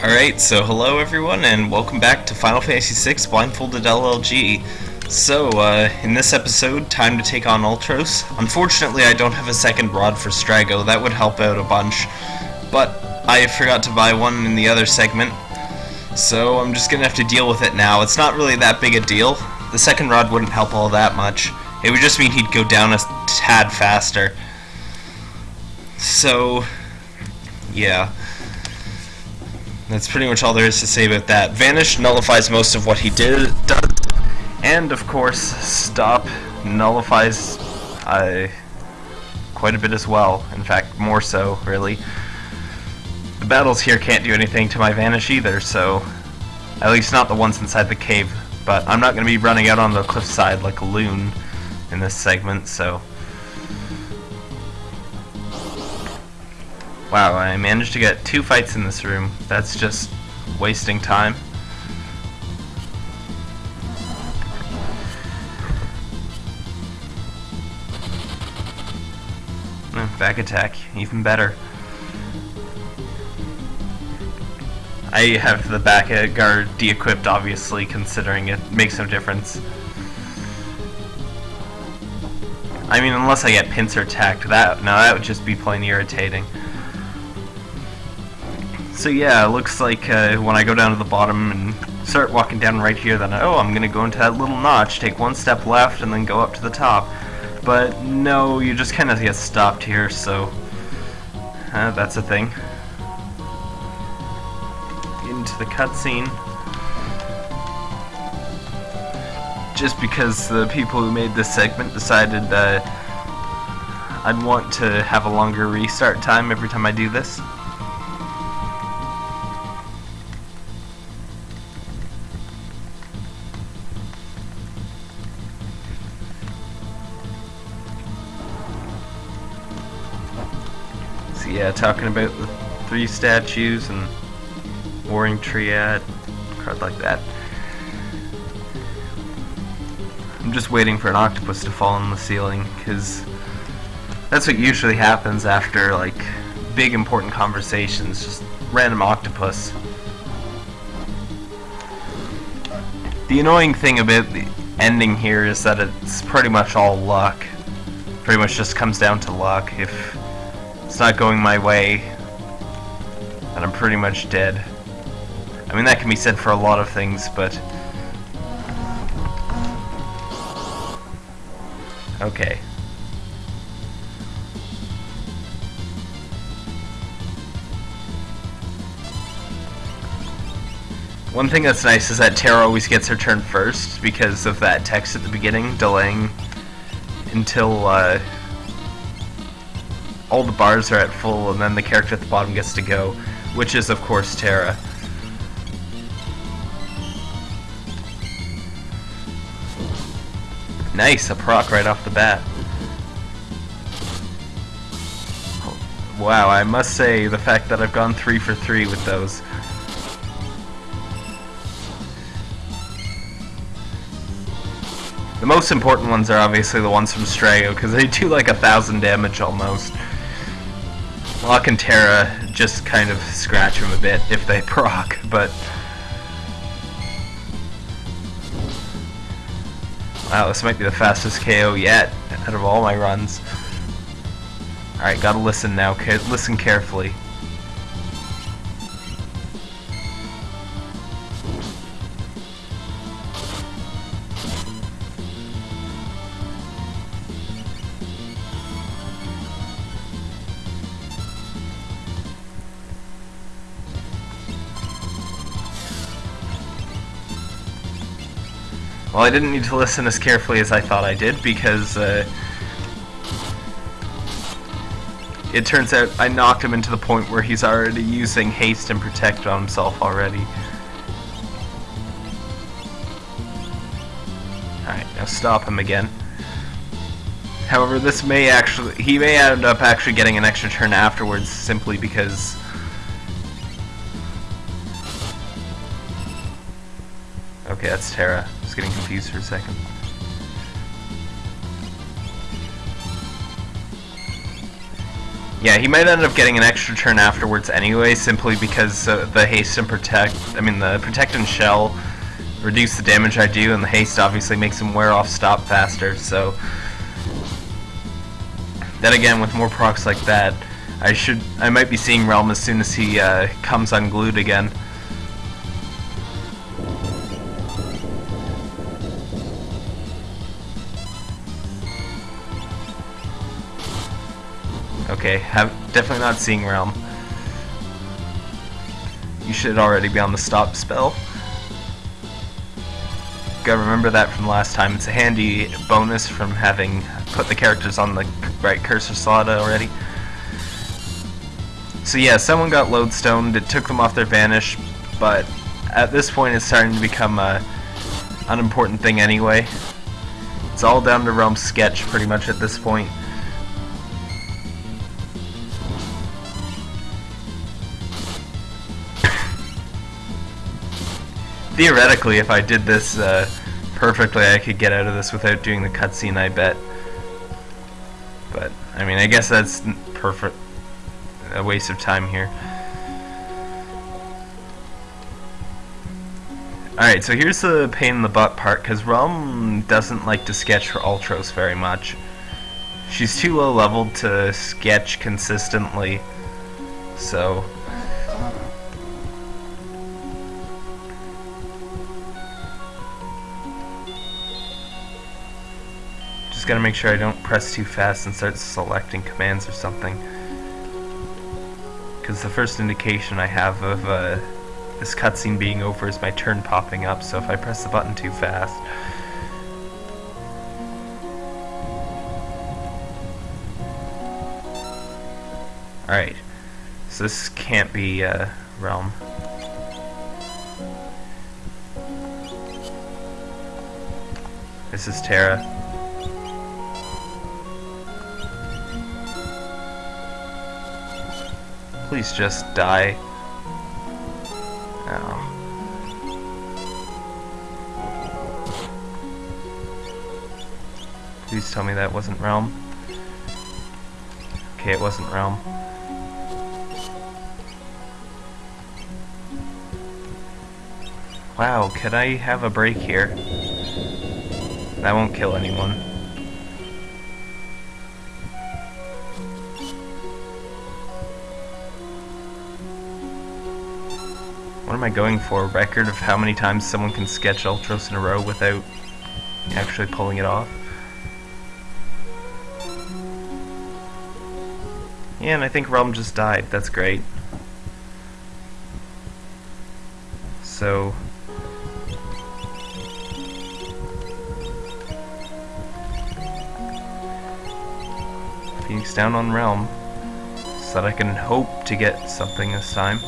Alright, so hello everyone, and welcome back to Final Fantasy VI Blindfolded LLG. So, uh, in this episode, time to take on Ultros. Unfortunately, I don't have a second rod for Strago, that would help out a bunch. But, I forgot to buy one in the other segment, so I'm just gonna have to deal with it now. It's not really that big a deal. The second rod wouldn't help all that much. It would just mean he'd go down a tad faster. So, yeah. That's pretty much all there is to say about that. Vanish nullifies most of what he did, does, and of course, Stop nullifies uh, quite a bit as well. In fact, more so, really. The battles here can't do anything to my Vanish either, so... At least not the ones inside the cave. But I'm not going to be running out on the cliffside like a loon in this segment, so... Wow, I managed to get two fights in this room. That's just wasting time. Hmm, back attack, even better. I have the back guard de-equipped, obviously, considering it makes no difference. I mean, unless I get pincer attacked, that now that would just be plain irritating. So yeah, it looks like uh, when I go down to the bottom and start walking down right here, then oh, I'm gonna go into that little notch, take one step left, and then go up to the top. But no, you just kind of get stopped here, so uh, that's a thing. Into the cutscene. Just because the people who made this segment decided that I'd want to have a longer restart time every time I do this. Yeah, talking about the three statues and Warring Triad, card like that. I'm just waiting for an octopus to fall on the ceiling, because that's what usually happens after, like, big important conversations, just random octopus. The annoying thing about the ending here is that it's pretty much all luck. Pretty much just comes down to luck. If it's not going my way, and I'm pretty much dead. I mean, that can be said for a lot of things, but... Okay. One thing that's nice is that Terra always gets her turn first because of that text at the beginning, delaying until uh, all the bars are at full, and then the character at the bottom gets to go, which is, of course, Terra. Nice, a proc right off the bat. Wow, I must say, the fact that I've gone 3 for 3 with those. The most important ones are obviously the ones from Strago, because they do like a thousand damage almost. Locke and Terra just kind of scratch him a bit if they proc, but... Wow, this might be the fastest KO yet out of all my runs. Alright, gotta listen now. Listen carefully. Well, I didn't need to listen as carefully as I thought I did because uh, it turns out I knocked him into the point where he's already using haste and protect on himself already. Alright, now stop him again. However, this may actually, he may end up actually getting an extra turn afterwards simply because Okay, that's Terra getting confused for a second. Yeah, he might end up getting an extra turn afterwards anyway, simply because uh, the haste and protect, I mean the protect and shell reduce the damage I do, and the haste obviously makes him wear off stop faster, so... Then again, with more procs like that, I should, I might be seeing Relm as soon as he uh, comes unglued again. Okay, have definitely not seeing Relm. You should already be on the stop spell. Gotta remember that from last time. It's a handy bonus from having put the characters on the right cursor slot already. So yeah, someone got lodestoned, it took them off their vanish, but at this point it's starting to become a unimportant thing anyway. It's all down to Relm's sketch pretty much at this point. Theoretically, if I did this uh, perfectly, I could get out of this without doing the cutscene, I bet. But, I mean, I guess that's perfect. A waste of time here. Alright, so here's the pain in the butt part, because Relm doesn't like to sketch for Ultros very much. She's too low leveled to sketch consistently, so gotta make sure I don't press too fast and start selecting commands or something. Because the first indication I have of uh, this cutscene being over is my turn popping up, so if I press the button too fast... Alright, so this can't be uh, Relm. This is Terra. Please just die. Oh. Please tell me that wasn't Relm. Okay, it wasn't Relm. Wow, could I have a break here? That won't kill anyone. Am I going for? A record of how many times someone can sketch Ultros in a row without actually pulling it off? Yeah, and I think Relm just died. That's great. So... Phoenix down on Relm. so that I can hope to get something this time.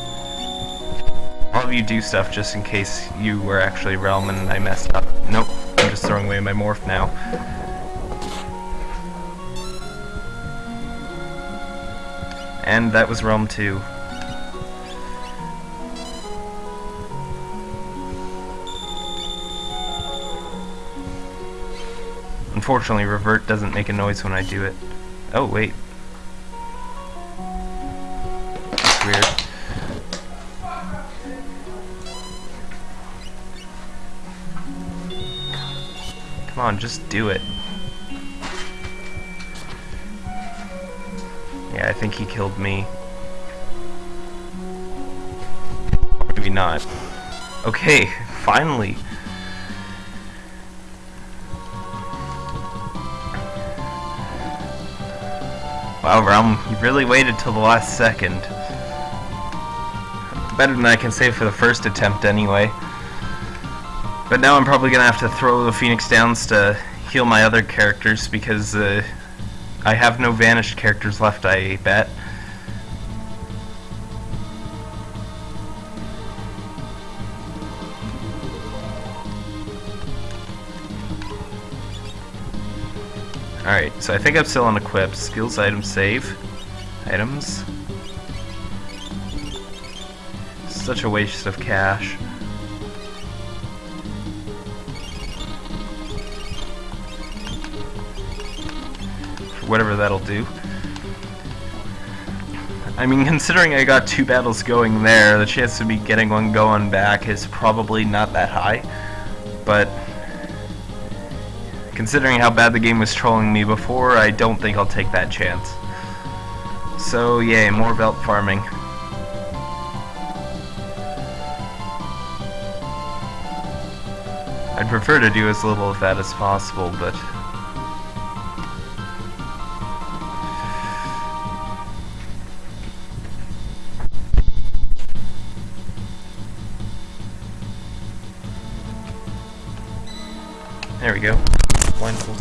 All of you do stuff just in case you were actually Relm and I messed up. Nope, I'm just throwing away my morph now. And that was Relm 2. Unfortunately, revert doesn't make a noise when I do it. Oh, wait. That's weird. Come on, just do it. Yeah, I think he killed me. Maybe not. Okay, finally. Wow, Relm, you really waited till the last second. Better than I can say for the first attempt, anyway. But now I'm probably going to have to throw the Phoenix Downs to heal my other characters because uh, I have no vanished characters left, I bet. Alright, so I think I'm still on equip. Skills, item, save. Items. Such a waste of cash. Whatever that'll do. I mean, considering I got two battles going there, the chance of me getting one going back is probably not that high. But considering how bad the game was trolling me before, I don't think I'll take that chance. So, yay, more belt farming. I'd prefer to do as little of that as possible, but...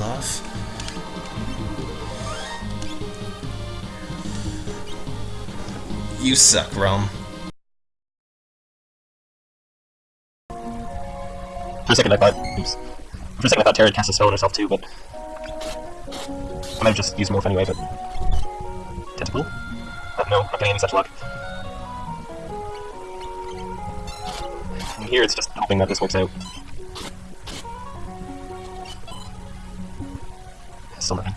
Blindfold off. You suck, Rome. For a second I thought, oops. For a second I thought Terra cast a spell on herself too, but... I might have just used Morph anyway, but... Tentacle? Uh, no, not getting any such luck. Here it's just hoping that this works out. Still nothing.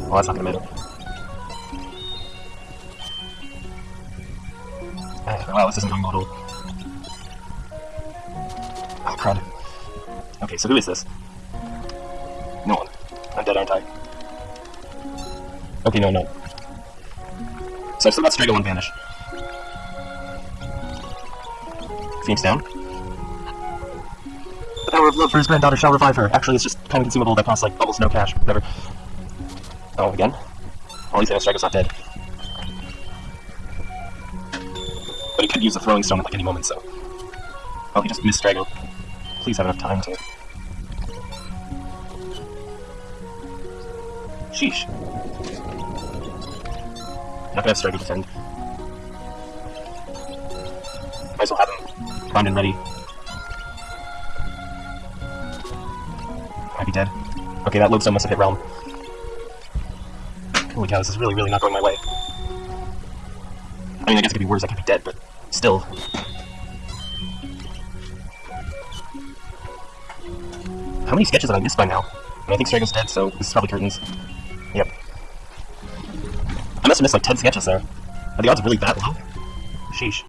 Well, that's not gonna matter. Uh, wow, this isn't going well at all. Oh, crud. Okay, so who is this? No one. I'm dead, aren't I? Okay, no, no. So I've still got Strago and Vanish. Phoenix down. Power of love for his granddaughter shall revive her. Actually, it's just kind of consumable that costs like almost no cash. Whatever. Oh, again? Well, at least I Strago's not dead. But he could use a throwing stone at like any moment, so. Oh, he just missed Strago. Please have enough time to. Sheesh. Not gonna have Strago defend. Might as well have him primed and ready. Okay, that lodestone must have hit Relm. Holy cow, this is really, really not going my way. I mean, I guess it could be worse, I could be dead, but still. How many sketches have I missed by now? I, mean, I think Strago's dead, so this is probably curtains. Yep. I must have missed like 10 sketches there. Are the odds really that low? Sheesh.